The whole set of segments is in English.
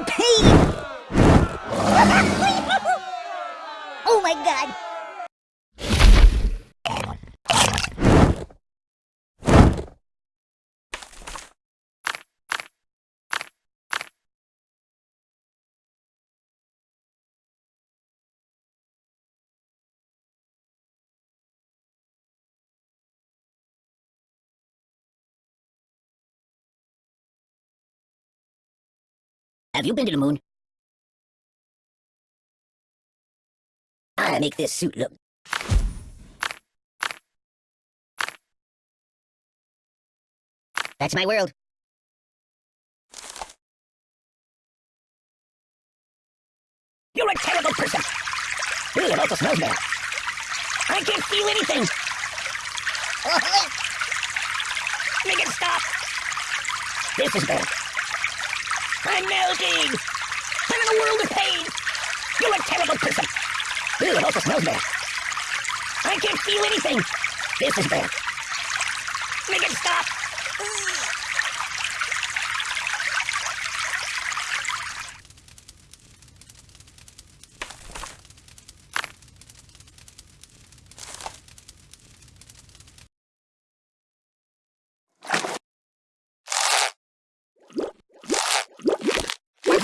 Oh my god! Have you been to the moon? I make this suit look. That's my world. You're a terrible person. Ooh, it also smells bad. I can't feel anything. Make it stop. This is bad. I'm melting! I'm in a world of pain! You're a terrible person! Ooh, it also smells bad. I can't feel anything! This is bad. Make it stop!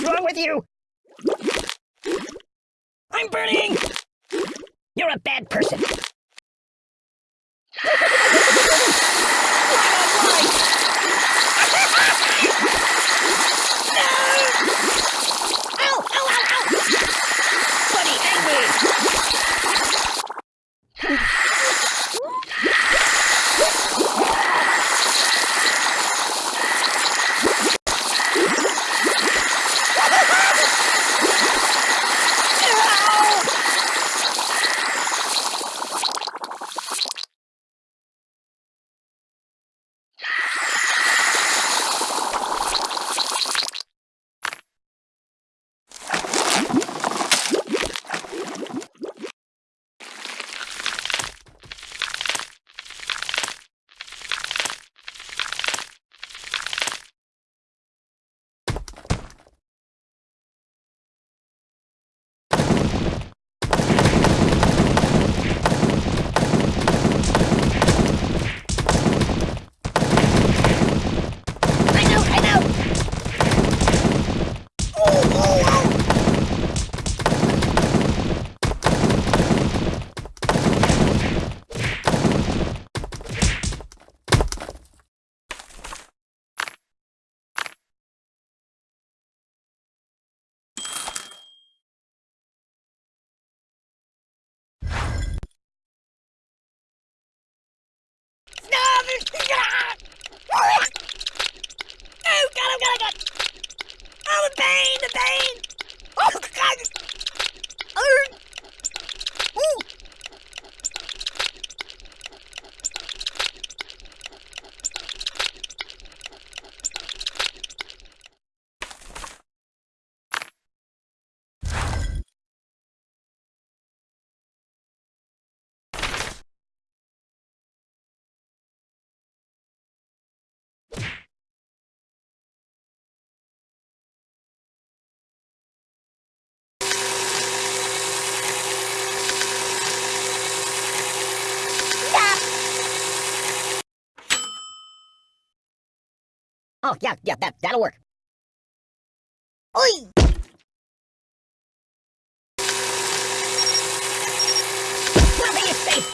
Wrong with you? I'm burning! You're a bad person. Ow! Ow, ow, ow! Buddy, angry! I know, I know! Stop it! Oh, God, oh, God, oh, God! Oh, the pain, the pain! Oh, God! Oh. Ooh. Oh, yeah, yeah, that, that'll work. Oi! Nothing is safe!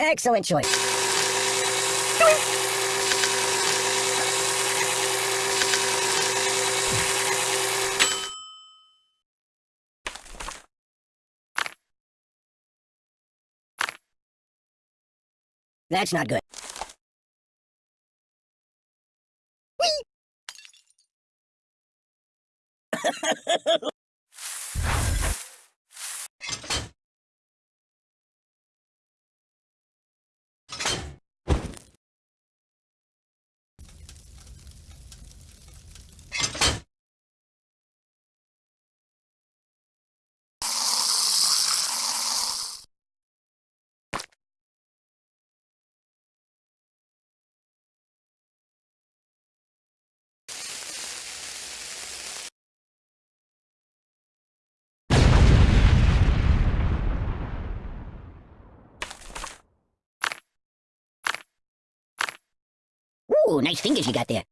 Excellent choice. That's not good. Whee! Ooh, nice fingers you got there.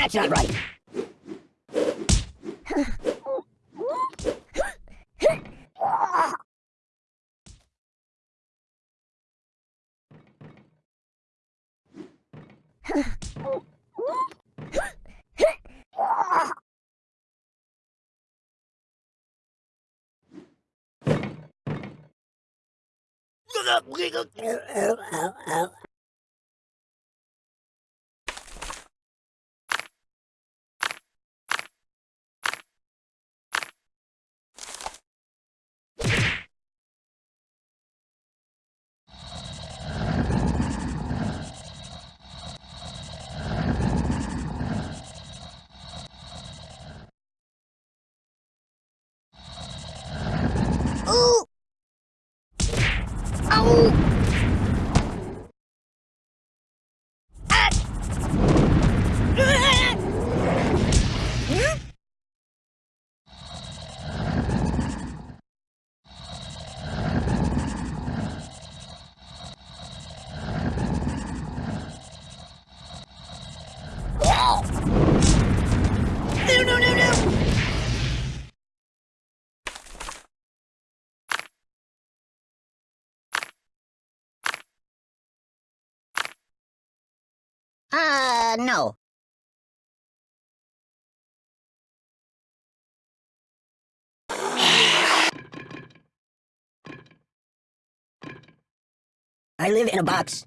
That's not right. Uh, no. I live in a box.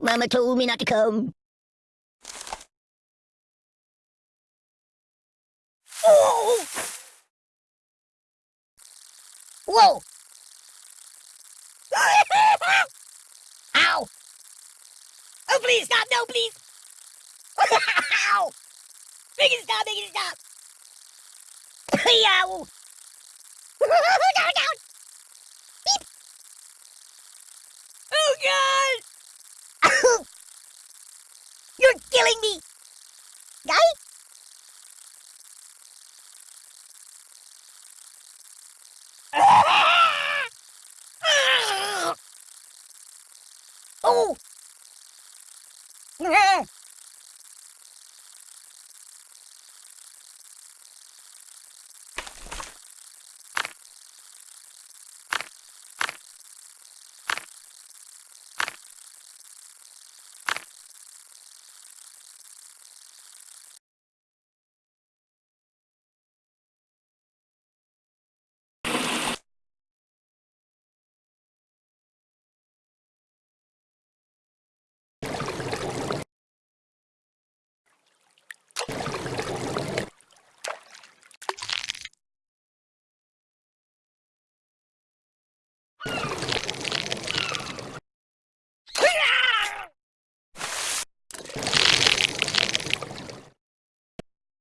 Mama told me not to come. Oh! Whoa! Ow! Oh, please stop! No, please! Ow! Make it stop! Make it stop! Yow! down, down! killing me. Guy?